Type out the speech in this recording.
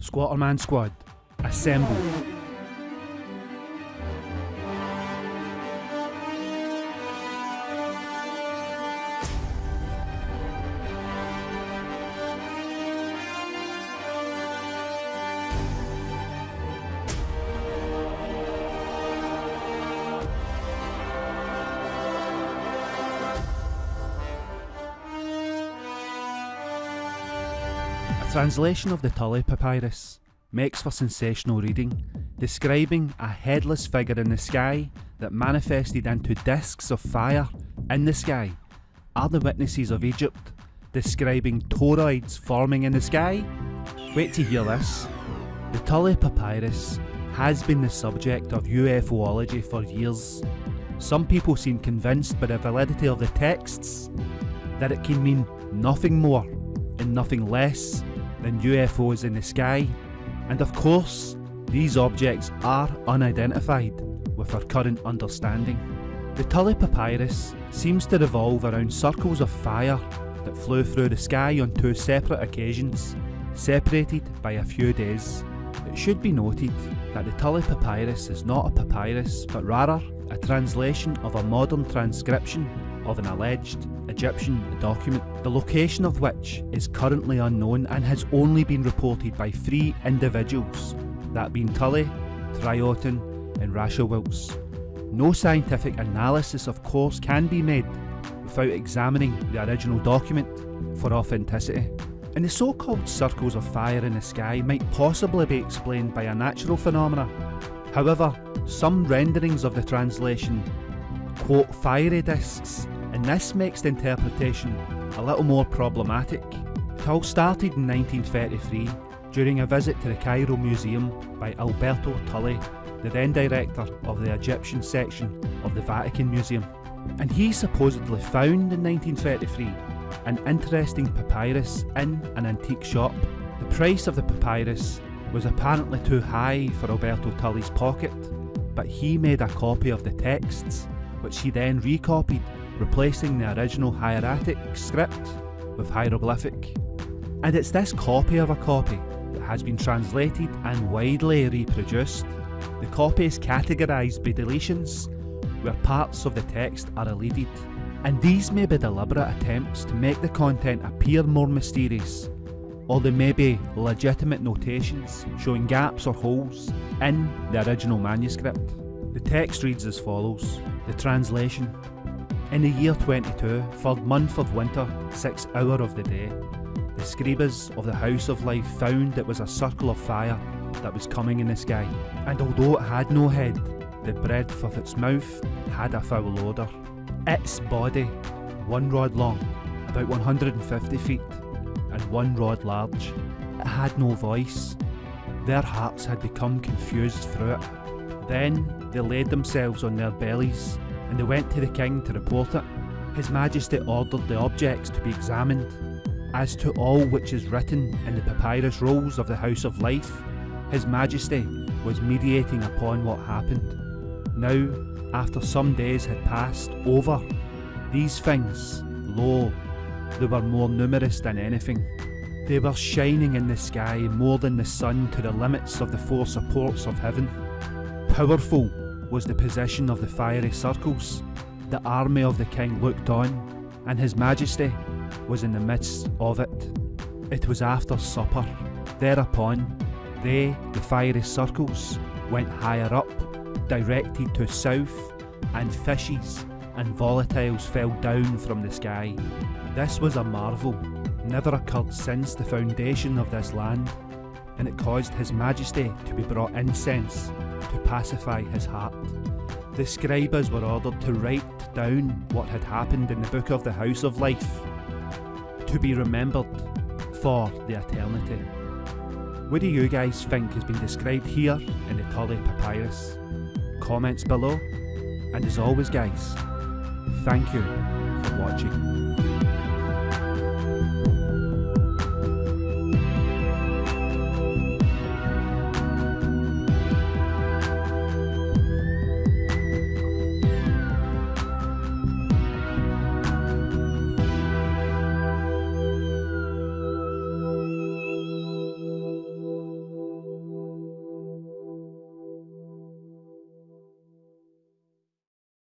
Squatterman Squad, assemble. Translation of the Tulli Papyrus makes for sensational reading, describing a headless figure in the sky that manifested into discs of fire in the sky are the witnesses of Egypt, describing toroids forming in the sky. Wait to hear this. The Tulli Papyrus has been the subject of UFOlogy for years. Some people seem convinced by the validity of the texts that it can mean nothing more and nothing less than UFOs in the sky, and of course, these objects are unidentified with our current understanding. The Tulli Papyrus seems to revolve around circles of fire that flew through the sky on two separate occasions, separated by a few days. It should be noted that the Tulli Papyrus is not a papyrus, but rather a translation of a modern transcription of an alleged Egyptian document, the location of which is currently unknown and has only been reported by three individuals, that being Tulli, Trioton and Rachewiltz. No scientific analysis of course can be made without examining the original document for authenticity. And the so-called circles of fire in the sky might possibly be explained by a natural phenomena. However, some renderings of the translation quote fiery discs and this makes the interpretation a little more problematic. It all started in 1933 during a visit to the Cairo Museum by Alberto Tulli, the then director of the Egyptian section of the Vatican Museum. And he supposedly found in 1933 an interesting papyrus in an antique shop. The price of the papyrus was apparently too high for Alberto Tulli's pocket, but he made a copy of the texts, which he then recopied replacing the original hieratic script with hieroglyphic. And it's this copy of a copy that has been translated and widely reproduced. The copy is categorised by deletions, where parts of the text are elided, and these may be deliberate attempts to make the content appear more mysterious, or they may be legitimate notations showing gaps or holes in the original manuscript. The text reads as follows, the translation in the year 22, third month of winter, sixth hour of the day, the scribes of the House of Life found it was a circle of fire that was coming in the sky, and although it had no head, the breadth of its mouth had a foul odour. Its body, one rod long, about 150 feet, and one rod large, it had no voice. Their hearts had become confused through it. Then they laid themselves on their bellies and they went to the king to report it. His Majesty ordered the objects to be examined. As to all which is written in the papyrus rolls of the House of Life, His Majesty was mediating upon what happened. Now, after some days had passed over, these things, lo, they were more numerous than anything. They were shining in the sky more than the sun to the limits of the four supports of heaven. Powerful was the position of the fiery circles. The army of the king looked on, and his majesty was in the midst of it. It was after supper. Thereupon, they, the fiery circles, went higher up, directed to south, and fishes and volatiles fell down from the sky. This was a marvel, never occurred since the foundation of this land, and it caused His Majesty to be brought incense to pacify his heart. The scribes were ordered to write down what had happened in the book of the House of Life, to be remembered for the eternity. What do you guys think has been described here in the Tulli Papyrus? Comments below, and as always guys, thank you for watching.